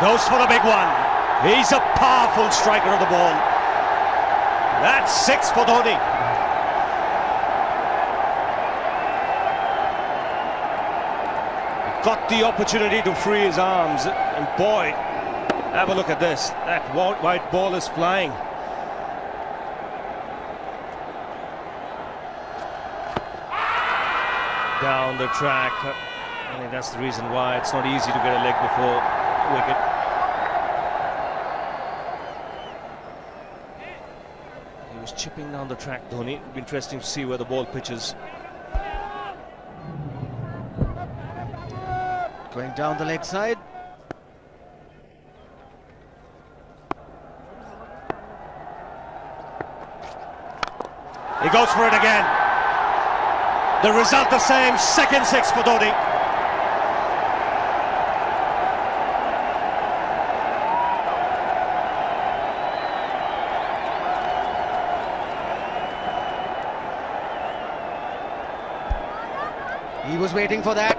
goes for the big one. He's a powerful striker of the ball. That's six for Dhoni. Got the opportunity to free his arms, and boy, have a look at this. That white ball is flying. Down the track. I think that's the reason why it's not easy to get a leg before wicket. He was chipping down the track, Dhoni. It'd be interesting to see where the ball pitches. Going down the leg side. He goes for it again. The result the same, second six for Dhoni. Waiting for that.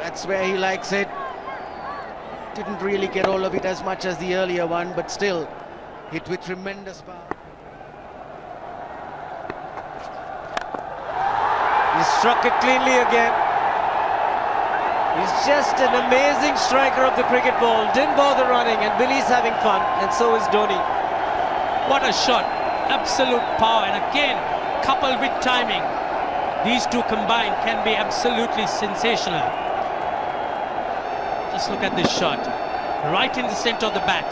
That's where he likes it. Didn't really get all of it as much as the earlier one, but still hit with tremendous power. He struck it cleanly again. He's just an amazing striker of the cricket ball. Didn't bother running, and Billy's having fun, and so is Dhoni. What a shot. Absolute power, and again, coupled with timing. These two combined can be absolutely sensational. Just look at this shot. Right in the center of the bat.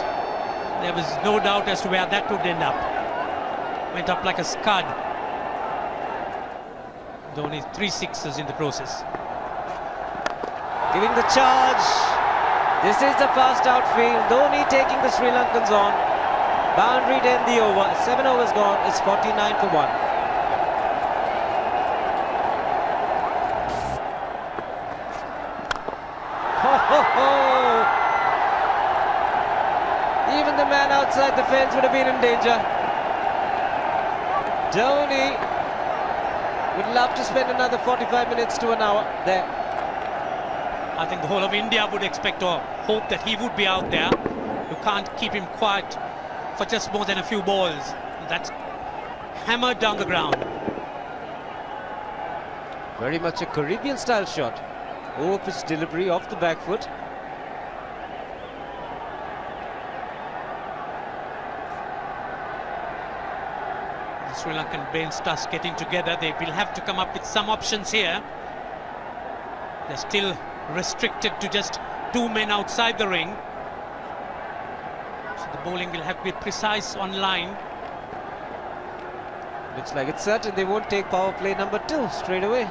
There was no doubt as to where that would end up. Went up like a scud. Dhoni three sixes in the process. Giving the charge. This is the fast outfield. Dhoni taking the Sri Lankans on. Boundary to the over. Seven overs gone. It's 49 for one. Even the man outside the fence would have been in danger. Dhoni would love to spend another 45 minutes to an hour there. I think the whole of India would expect or hope that he would be out there. You can't keep him quiet for just more than a few balls. That's hammered down the ground. Very much a Caribbean style shot. Over pitch delivery off the back foot. Sri Lankan bench starts getting together. They will have to come up with some options here. They're still restricted to just two men outside the ring. So the bowling will have to be precise on line. Looks like it's certain they won't take power play number two straight away.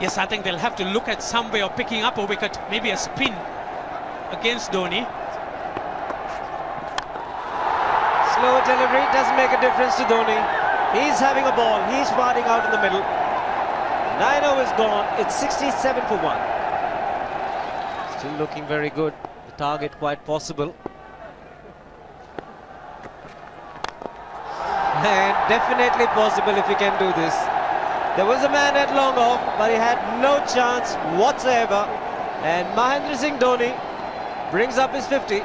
Yes, I think they'll have to look at some way of picking up a wicket, maybe a spin against Dhoni. Slower delivery doesn't make a difference to Dhoni. He's having a ball. He's parting out in the middle. Nine overs gone. It's 67 for one. Still looking very good. The target quite possible. And definitely possible if he can do this. There was a man at long off, but he had no chance whatsoever. And Mahendra Singh Dhoni brings up his 50.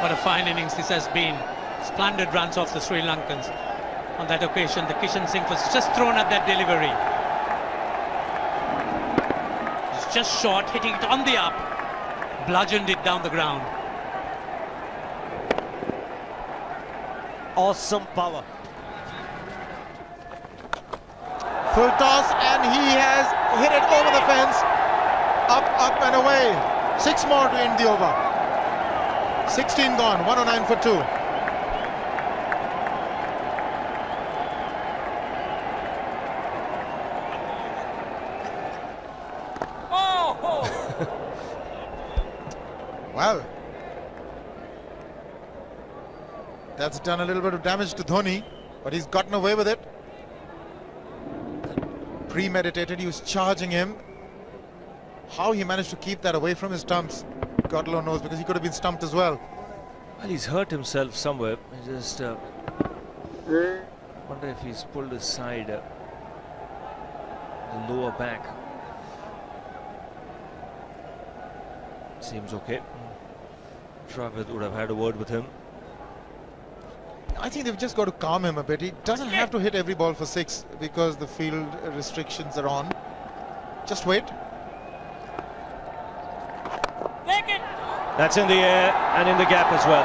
What a fine innings this has been. Splendid runs off the Sri Lankans. On that occasion, the Kishan Singh was just thrown at that delivery. It's just short, hitting it on the up. Bludgeoned it down the ground. Awesome power. Full toss and he has hit it over the fence. Up, up and away. Six more to end the over. 16 gone, 109 for two. well, that's done a little bit of damage to Dhoni, but he's gotten away with it. Premeditated, he was charging him. How he managed to keep that away from his stumps, God alone knows, because he could have been stumped as well. Well, he's hurt himself somewhere. I just uh, wonder if he's pulled his side, uh, the lower back. seems okay. Dravid would have had a word with him. I think they've just got to calm him a bit. He doesn't have to hit every ball for six because the field restrictions are on. Just wait. That's in the air and in the gap as well.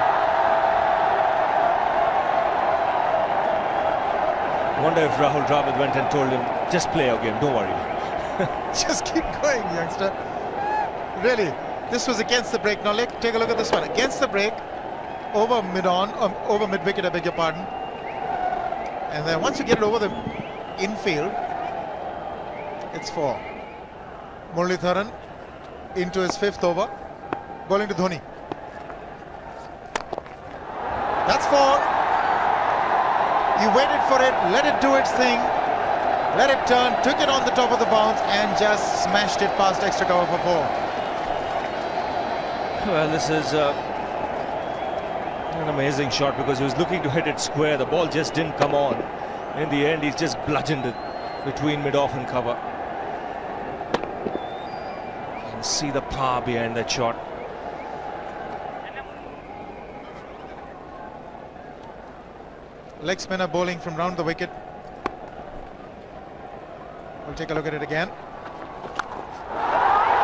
Wonder if Rahul Dravid went and told him, just play your game, don't worry. just keep going, youngster. Really, this was against the break. Now, let, take a look at this one. Against the break, over mid-on, um, over mid-wicket, I beg your pardon. And then once you get it over the infield, it's four. Muralitharan into his fifth over, bowling to Dhoni. That's four. He waited for it, let it do its thing, let it turn, took it on the top of the bounce and just smashed it past extra cover for four. Well, this is uh, an amazing shot because he was looking to hit it square. The ball just didn't come on. In the end, he's just bludgeoned it between mid-off and cover. Can see the power behind that shot. Leg spinner bowling from round the wicket. We'll take a look at it again.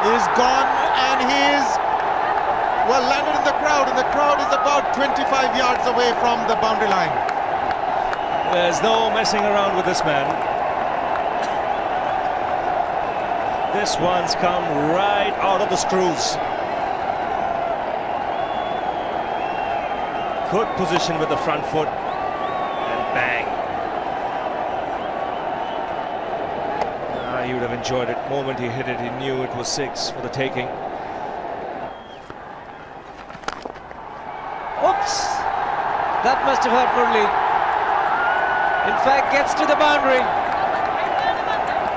He's gone and he's well landed in the crowd and the crowd is about 25 yards away from the boundary line. There's no messing around with this man. This one's come right out of the screws. Good position with the front foot. He would have enjoyed it. moment he hit it, he knew it was six for the taking. Oops! That must have hurt Murli. In fact, gets to the boundary.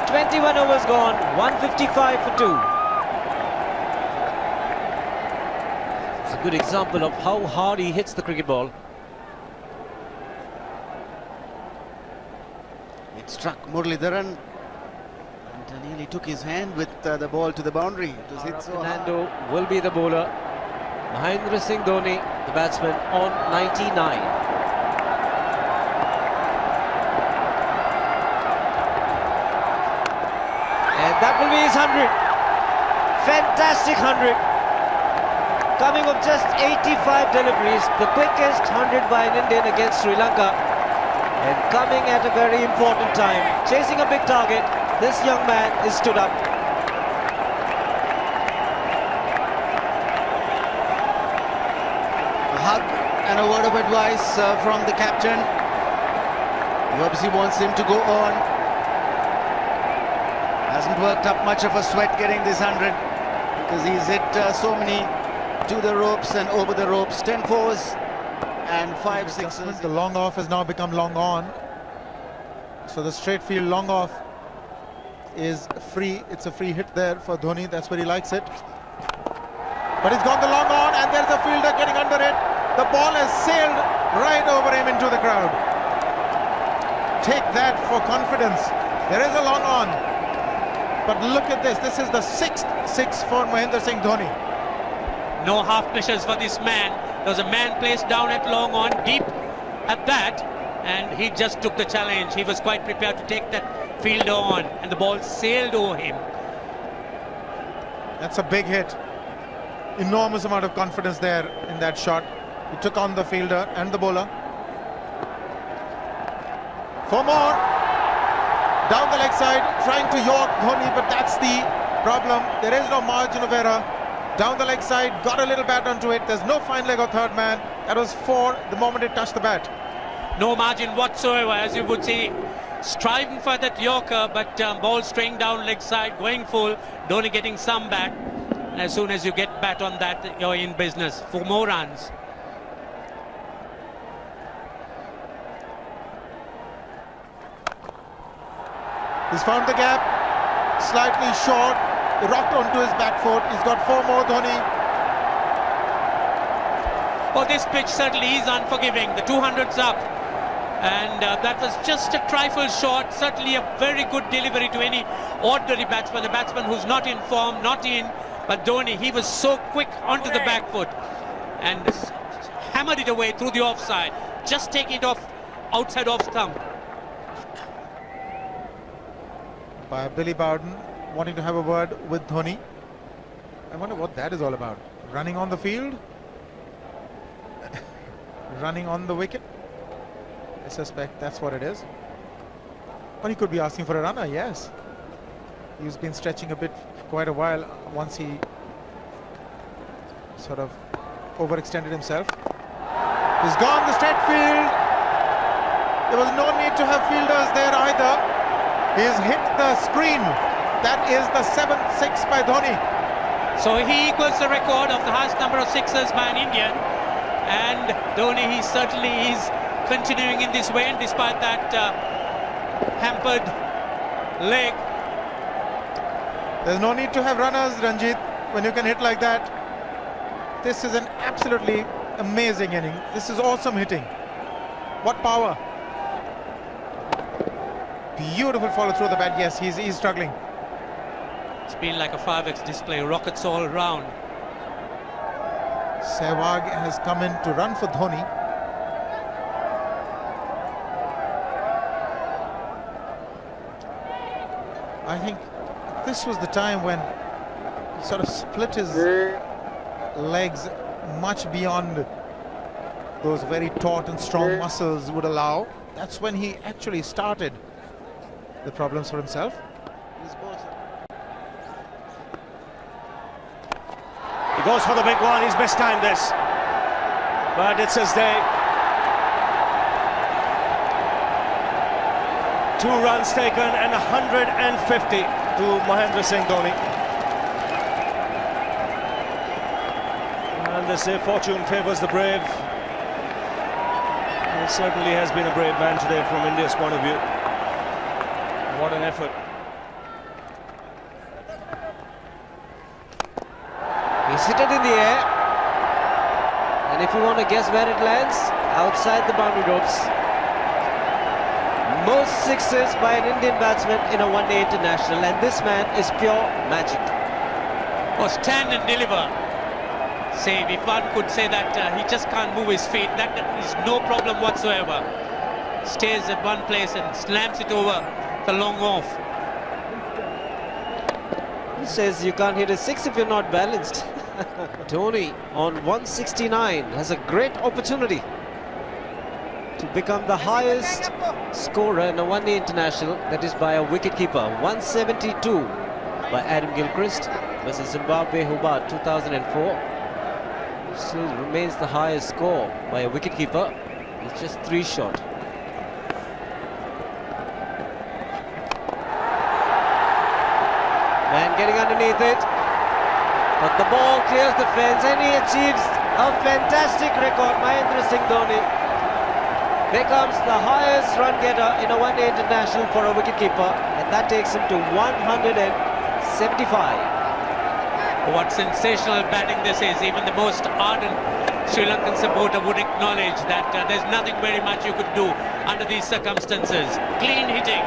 21 overs gone, 155 for two. It's a good example of how hard he hits the cricket ball. It struck Muralitharan and nearly took his hand with uh, the ball to the boundary. It was hit so hard. Fernando will be the bowler. Mahendra Singh Dhoni, the batsman, on 99. And that will be his 100. Fantastic 100. Coming of just 85 deliveries, the quickest 100 by an Indian against Sri Lanka. And coming at a very important time, chasing a big target, this young man is stood up. A hug and a word of advice uh, from the captain. He obviously wants him to go on. Hasn't worked up much of a sweat getting this 100 because he's hit uh, so many to the ropes and over the ropes. 10 fours and 5 sixes. The long off has now become long on. So the straight field long off is free. It's a free hit there for Dhoni. That's where he likes it. But he's gone the long on and there's a fielder getting under it. The ball has sailed right over him into the crowd. Take that for confidence. There is a long on. But look at this. This is the sixth six for Mahendra Singh Dhoni. No half measures for this man. There was a man placed down at long on, deep at that, and he just took the challenge. He was quite prepared to take that fielder on, and the ball sailed over him. That's a big hit. Enormous amount of confidence there in that shot. He took on the fielder and the bowler. For more. Down the leg side, trying to york Dhoni, but that's the problem. There is no margin of error. Down the leg side, got a little bat onto it. There's no fine leg or third man. That was four the moment it touched the bat. No margin whatsoever, as you would see. Striving for that Yorker, but um, ball straying down leg side, going full. Dhoni getting some back. And as soon as you get bat on that, you're in business for more runs. He's found the gap, slightly short, rocked onto his back foot. He's got four more, Dhoni. Oh, this pitch certainly is unforgiving. The 200's up. And uh, that was just a trifle short. Certainly a very good delivery to any ordinary batsman. A batsman who's not in form, not in But Dhoni, he was so quick onto the back foot and hammered it away through the offside. Just take it off outside off stump. By Billy Bowden wanting to have a word with Dhoni. I wonder what that is all about. Running on the field? Running on the wicket? I suspect that's what it is. Or he could be asking for a runner, yes. He's been stretching a bit for quite a while once he sort of overextended himself. He's gone the straight field. There was no need to have fielders there either. He's hit the screen. That is the seventh six by Dhoni. So he equals the record of the highest number of sixes by an Indian. And Dhoni, he certainly is continuing in this way, and despite that uh, hampered leg. There's no need to have runners, Ranjit, when you can hit like that. This is an absolutely amazing inning. This is awesome hitting. What power. Beautiful follow through the bat. Yes, he's, he's struggling. It's been like a 5x display, rockets all round. Sehwag has come in to run for Dhoni. I think this was the time when he sort of split his legs much beyond those very taut and strong muscles would allow. That's when he actually started the problems for himself. He goes for the big one. He's mistimed this. But it's his day. Two runs taken and 150 to Mahendra Singh Dhoni. And they say fortune favours the brave. He certainly has been a brave man today from India's point of view. What an effort. He's hit it in the air. And if you want to guess where it lands, outside the boundary ropes. Most sixes by an Indian batsman in a one-day international, and this man is pure magic. Or stand and deliver. Say, if one could say that uh, he just can't move his feet, that is no problem whatsoever. Stays at one place and slams it over the long off. He says you can't hit a six if you're not balanced? Dhoni on 169 has a great opportunity to become the highest scorer in a one-day international, that is by a wicketkeeper. 172 by Adam Gilchrist versus Zimbabwe Hobart 2004. Still remains the highest score by a wicketkeeper. It's just three shot. Man getting underneath it. But the ball clears the fence and he achieves a fantastic record. Mahendra Singh Dhoni becomes the highest run getter in a one-day international for a wicketkeeper and that takes him to 175. What sensational batting this is. Even the most ardent Sri Lankan supporter would acknowledge that uh, there's nothing very much you could do under these circumstances. Clean hitting.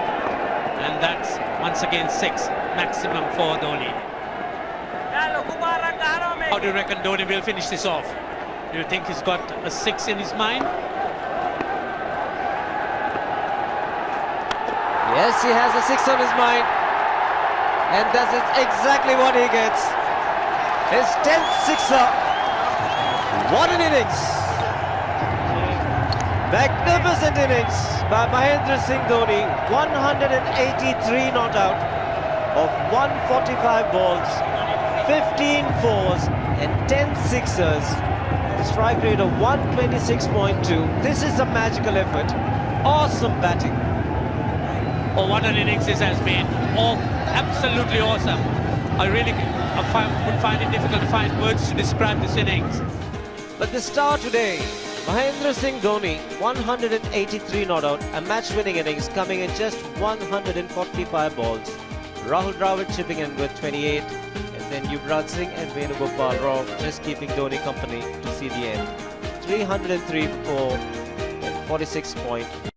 And that's once again six maximum for Dhoni. How do you reckon Dhoni will finish this off? Do you think he's got a six in his mind? Yes, he has a six on his mind. And that is exactly what he gets. His 10th sixer. What an innings. Magnificent innings by Mahendra Singh Dhoni. 183 not out of 145 balls. 15 fours and 10 sixers. The strike rate of 126.2. This is a magical effort. Awesome batting. Oh, what an innings this has been. Oh, absolutely awesome. I really I would find it difficult to find words to describe this innings. But the star today, Mahendra Singh Dhoni, 183 not out, a match-winning innings coming in just 145 balls. Rahul Dravid chipping in with 28, and then Yuvraj Singh and Venugopal Rao just keeping Dhoni company to see the end. 303 for 46.1.